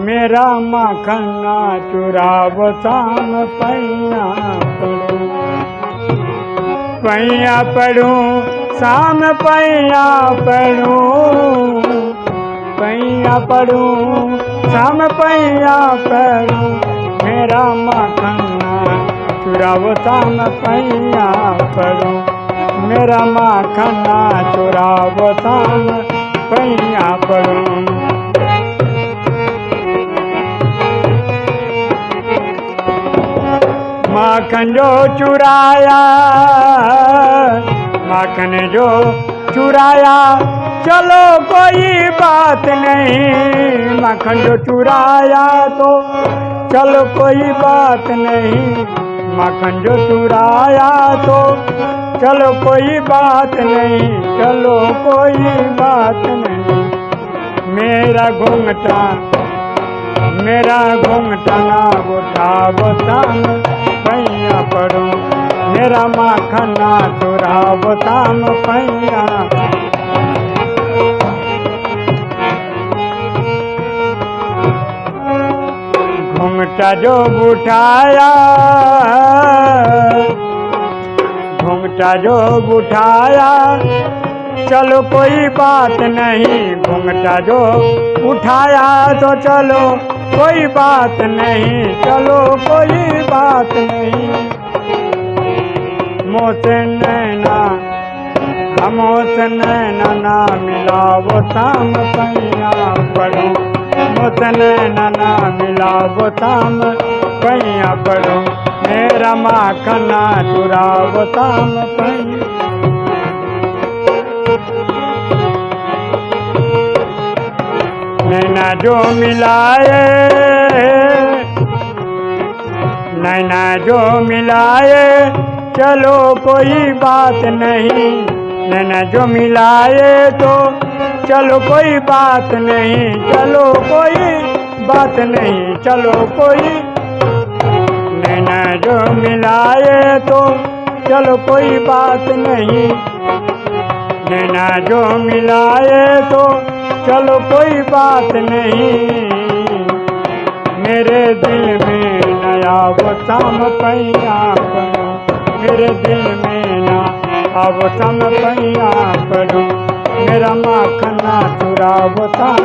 मेरा माखना चुराव शाम पैया पड़ू। पैया पड़ू शाम पैया पड़ू। पैया पड़ू शाम पैया पड़ू। मेरा माखना चुराव शाम पैया पड़ू। मेरा माखना चुराव शाम पैया पड़ू। माखन जो चुराया माखन जो चुराया। चलो कोई बात नहीं माखन जो चुराया तो। चलो कोई बात नहीं माखन जो चुराया तो। चलो कोई बात नहीं, चलो कोई बात नहीं। मेरा घूंघटा मेरा घूंघटा ना उठा बताम पैया पड़ो, मेरा माखना चुरा बताम पैया। घूंघटा जो उठाया घूंघटा जो उठाया चलो कोई बात नहीं घूंघटा जो उठाया तो चलो। कोई बात नहीं, चलो कोई बात नहीं। मोसे नैना हमोसे नैना ना मिला वो शाम पैया पढ़ो मोसे नैना ना मिला वो शाम पैया पढ़ो मेरा माखना चुरा वो शाम पैया नैना जो मिलाए। नैना जो मिलाए। चलो कोई बात नहीं। नैना जो मिलाए तो चलो कोई बात नहीं। चलो कोई बात नहीं। चलो कोई नैना जो मिलाए तो चलो कोई बात नहीं। नैना जो मिलाए तो चलो कोई बात नहीं। मेरे दिल में नया वो शाम पैया करो मेरे दिल में ना अब सम पैया करो मेरा माखना चुरा वो शाम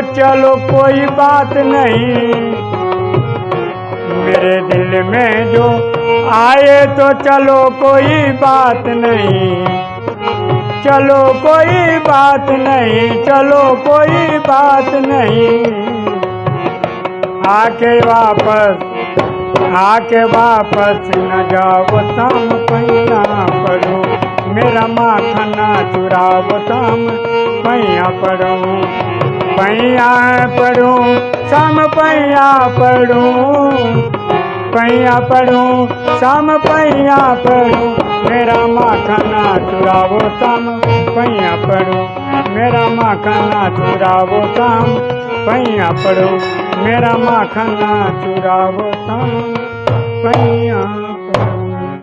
चलो कोई बात नहीं। मेरे दिल में जो आए तो चलो कोई बात नहीं। चलो कोई बात नहीं, चलो कोई बात नहीं। आके वापस आके वापस न जाओ शाम पैया पढ़ो। मेरा माखना चुराओ शाम पैया पढ़ो। पैया पढ़ो शाम पैया पढ़ो। पैया पढ़ो शाम पैया पढ़ो। मेरा माखना चुरावो शाम पैया पढ़ो, मेरा माखना चुरावो शाम पैया पढ़ो, मेरा माखना चुरावो शाम पैया